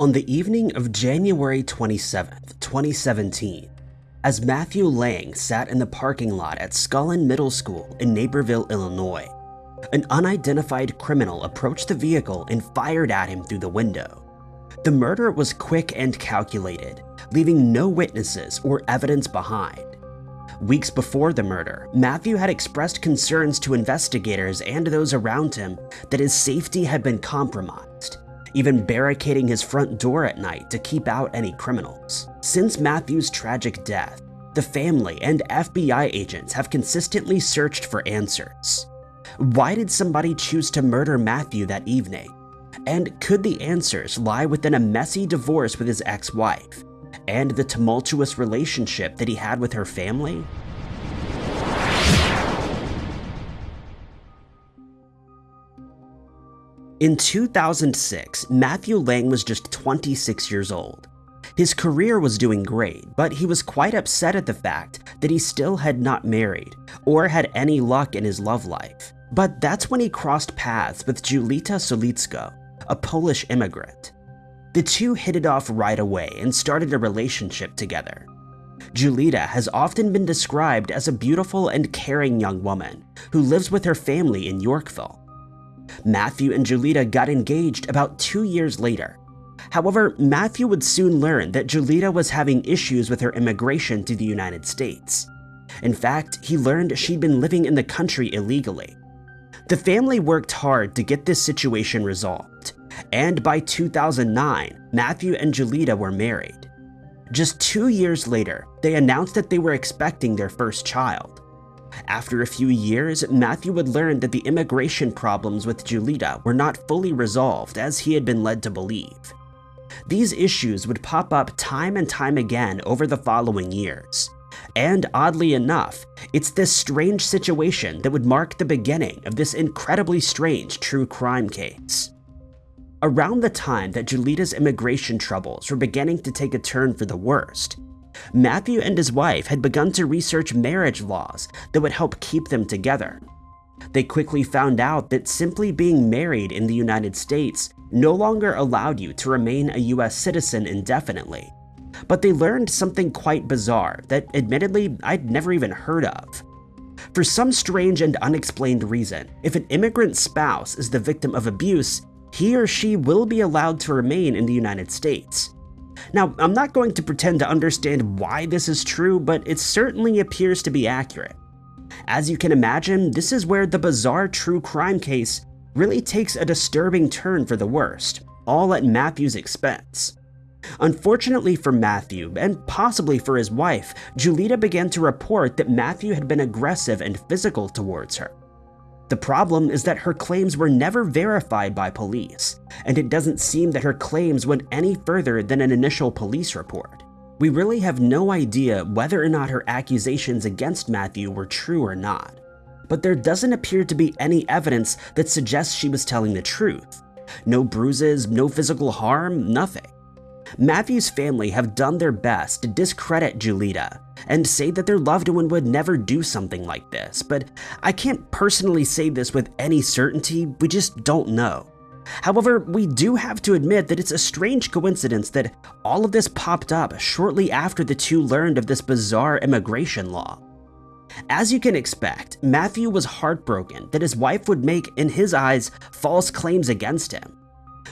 On the evening of January 27, 2017, as Matthew Lang sat in the parking lot at Scullen Middle School in Naperville, Illinois, an unidentified criminal approached the vehicle and fired at him through the window. The murder was quick and calculated, leaving no witnesses or evidence behind. Weeks before the murder, Matthew had expressed concerns to investigators and those around him that his safety had been compromised, even barricading his front door at night to keep out any criminals. Since Matthew's tragic death, the family and FBI agents have consistently searched for answers. Why did somebody choose to murder Matthew that evening? And could the answers lie within a messy divorce with his ex-wife and the tumultuous relationship that he had with her family? In 2006, Matthew Lang was just 26 years old. His career was doing great, but he was quite upset at the fact that he still had not married or had any luck in his love life. But that's when he crossed paths with Julita Solicko, a Polish immigrant. The two hit it off right away and started a relationship together. Julita has often been described as a beautiful and caring young woman who lives with her family in Yorkville. Matthew and Julita got engaged about two years later. However, Matthew would soon learn that Julita was having issues with her immigration to the United States. In fact, he learned she'd been living in the country illegally. The family worked hard to get this situation resolved, and by 2009, Matthew and Julita were married. Just two years later, they announced that they were expecting their first child. After a few years, Matthew would learn that the immigration problems with Julita were not fully resolved as he had been led to believe. These issues would pop up time and time again over the following years. And oddly enough, it's this strange situation that would mark the beginning of this incredibly strange true crime case. Around the time that Julita's immigration troubles were beginning to take a turn for the worst, Matthew and his wife had begun to research marriage laws that would help keep them together. They quickly found out that simply being married in the United States no longer allowed you to remain a US citizen indefinitely. But they learned something quite bizarre that admittedly I'd never even heard of. For some strange and unexplained reason, if an immigrant spouse is the victim of abuse, he or she will be allowed to remain in the United States. Now, I'm not going to pretend to understand why this is true, but it certainly appears to be accurate. As you can imagine, this is where the bizarre true crime case really takes a disturbing turn for the worst, all at Matthew's expense. Unfortunately for Matthew, and possibly for his wife, Julita began to report that Matthew had been aggressive and physical towards her. The problem is that her claims were never verified by police, and it doesn't seem that her claims went any further than an initial police report. We really have no idea whether or not her accusations against Matthew were true or not, but there doesn't appear to be any evidence that suggests she was telling the truth. No bruises, no physical harm, nothing. Matthew's family have done their best to discredit Julita and say that their loved one would never do something like this, but I can't personally say this with any certainty, we just don't know. However, we do have to admit that it's a strange coincidence that all of this popped up shortly after the two learned of this bizarre immigration law. As you can expect, Matthew was heartbroken that his wife would make, in his eyes, false claims against him.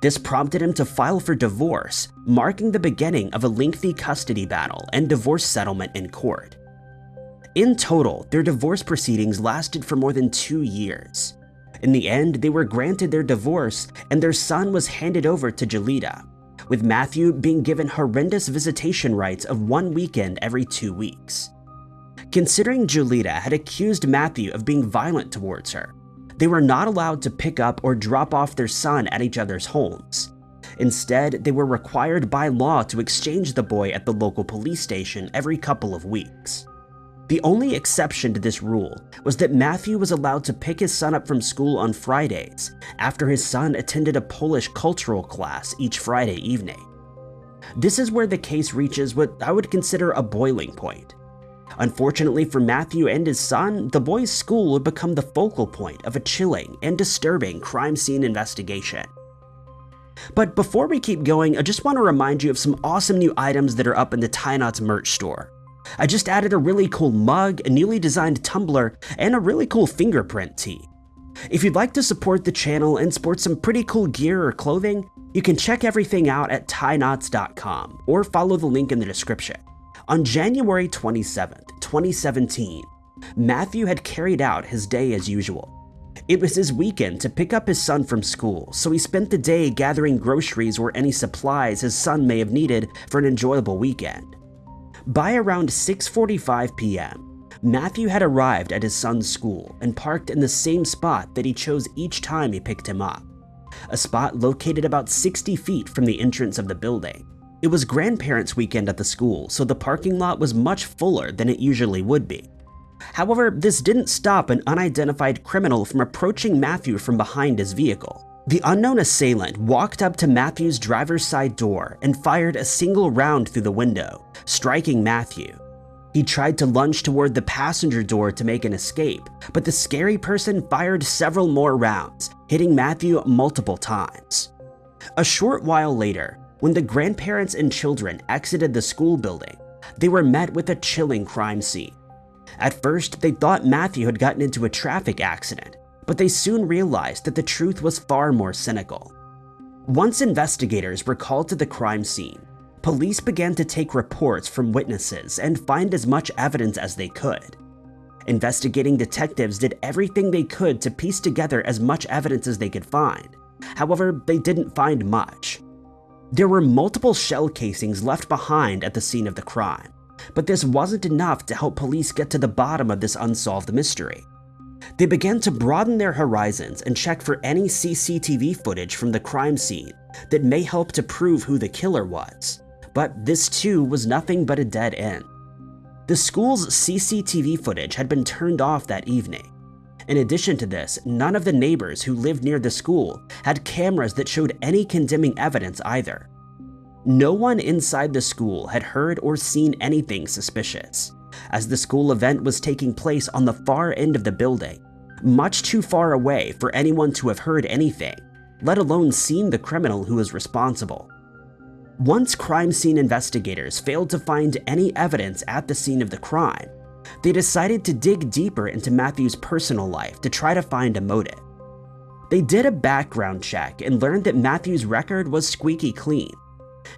This prompted him to file for divorce, marking the beginning of a lengthy custody battle and divorce settlement in court. In total, their divorce proceedings lasted for more than two years. In the end, they were granted their divorce and their son was handed over to Julita, with Matthew being given horrendous visitation rights of one weekend every two weeks. Considering Julita had accused Matthew of being violent towards her, they were not allowed to pick up or drop off their son at each other's homes. Instead, they were required by law to exchange the boy at the local police station every couple of weeks. The only exception to this rule was that Matthew was allowed to pick his son up from school on Fridays after his son attended a Polish cultural class each Friday evening. This is where the case reaches what I would consider a boiling point. Unfortunately for Matthew and his son, the boys' school would become the focal point of a chilling and disturbing crime scene investigation. But before we keep going, I just want to remind you of some awesome new items that are up in the Ty Knotts merch store. I just added a really cool mug, a newly designed tumbler, and a really cool fingerprint tee. If you'd like to support the channel and sport some pretty cool gear or clothing, you can check everything out at tyknotts.com or follow the link in the description. On January 27, 2017, Matthew had carried out his day as usual. It was his weekend to pick up his son from school, so he spent the day gathering groceries or any supplies his son may have needed for an enjoyable weekend. By around 6.45 p.m., Matthew had arrived at his son's school and parked in the same spot that he chose each time he picked him up, a spot located about 60 feet from the entrance of the building. It was grandparents' weekend at the school, so the parking lot was much fuller than it usually would be. However, this didn't stop an unidentified criminal from approaching Matthew from behind his vehicle. The unknown assailant walked up to Matthew's driver's side door and fired a single round through the window, striking Matthew. He tried to lunge toward the passenger door to make an escape, but the scary person fired several more rounds, hitting Matthew multiple times. A short while later, when the grandparents and children exited the school building, they were met with a chilling crime scene. At first, they thought Matthew had gotten into a traffic accident, but they soon realized that the truth was far more cynical. Once investigators were called to the crime scene, police began to take reports from witnesses and find as much evidence as they could. Investigating detectives did everything they could to piece together as much evidence as they could find. However, they didn't find much. There were multiple shell casings left behind at the scene of the crime, but this wasn't enough to help police get to the bottom of this unsolved mystery. They began to broaden their horizons and check for any CCTV footage from the crime scene that may help to prove who the killer was. But this too was nothing but a dead end. The school's CCTV footage had been turned off that evening. In addition to this, none of the neighbors who lived near the school had cameras that showed any condemning evidence either. No one inside the school had heard or seen anything suspicious as the school event was taking place on the far end of the building, much too far away for anyone to have heard anything, let alone seen the criminal who was responsible. Once crime scene investigators failed to find any evidence at the scene of the crime, they decided to dig deeper into Matthew's personal life to try to find a motive. They did a background check and learned that Matthew's record was squeaky clean,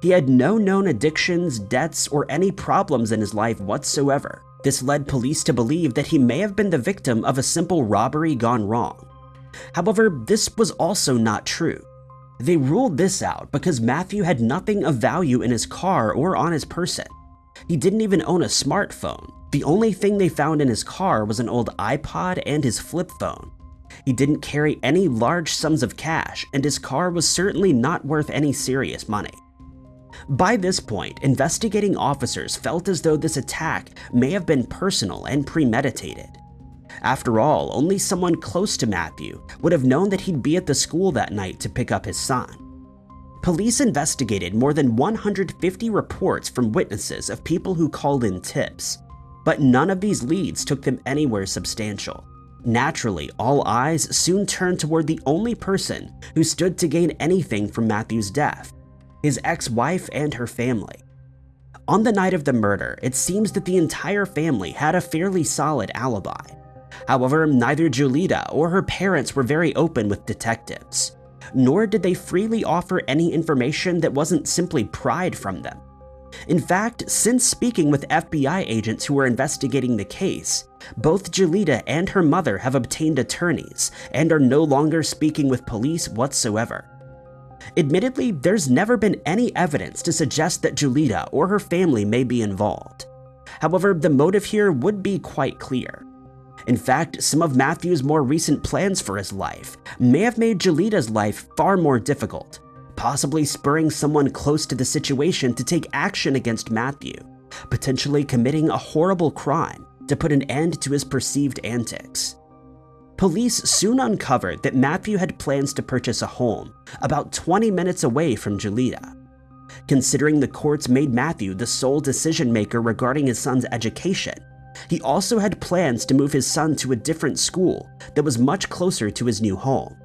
he had no known addictions, debts, or any problems in his life whatsoever. This led police to believe that he may have been the victim of a simple robbery gone wrong. However, this was also not true. They ruled this out because Matthew had nothing of value in his car or on his person. He didn't even own a smartphone. The only thing they found in his car was an old iPod and his flip phone. He didn't carry any large sums of cash, and his car was certainly not worth any serious money. By this point, investigating officers felt as though this attack may have been personal and premeditated. After all, only someone close to Matthew would have known that he'd be at the school that night to pick up his son. Police investigated more than 150 reports from witnesses of people who called in tips, but none of these leads took them anywhere substantial. Naturally, all eyes soon turned toward the only person who stood to gain anything from Matthew's death, his ex-wife and her family. On the night of the murder, it seems that the entire family had a fairly solid alibi. However, neither Julita or her parents were very open with detectives, nor did they freely offer any information that wasn't simply pried from them. In fact, since speaking with FBI agents who were investigating the case, both Julita and her mother have obtained attorneys and are no longer speaking with police whatsoever. Admittedly, there's never been any evidence to suggest that Julita or her family may be involved. However, the motive here would be quite clear. In fact, some of Matthew's more recent plans for his life may have made Julita's life far more difficult, possibly spurring someone close to the situation to take action against Matthew, potentially committing a horrible crime to put an end to his perceived antics. Police soon uncovered that Matthew had plans to purchase a home about 20 minutes away from Julita. Considering the courts made Matthew the sole decision maker regarding his son's education, he also had plans to move his son to a different school that was much closer to his new home.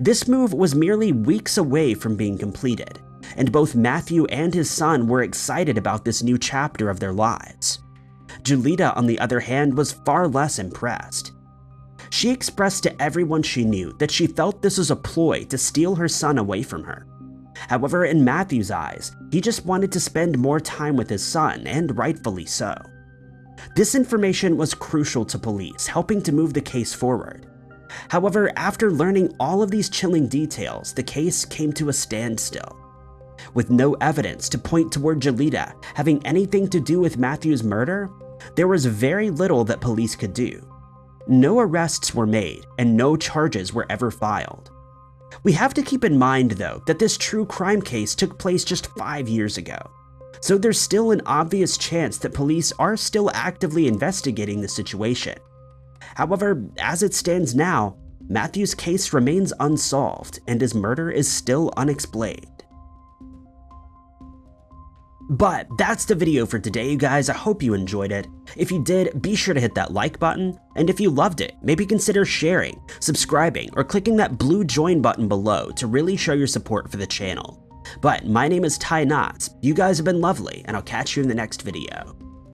This move was merely weeks away from being completed, and both Matthew and his son were excited about this new chapter of their lives. Julita, on the other hand, was far less impressed. She expressed to everyone she knew that she felt this was a ploy to steal her son away from her. However, in Matthew's eyes, he just wanted to spend more time with his son, and rightfully so. This information was crucial to police, helping to move the case forward. However, after learning all of these chilling details, the case came to a standstill. With no evidence to point toward Julita having anything to do with Matthew's murder, there was very little that police could do. No arrests were made, and no charges were ever filed. We have to keep in mind, though, that this true crime case took place just five years ago. So there's still an obvious chance that police are still actively investigating the situation. However, as it stands now, Matthew's case remains unsolved and his murder is still unexplained. But that's the video for today, you guys. I hope you enjoyed it. If you did, be sure to hit that like button. And if you loved it, maybe consider sharing, subscribing, or clicking that blue join button below to really show your support for the channel. But my name is Ty Knotts, you guys have been lovely, and I'll catch you in the next video.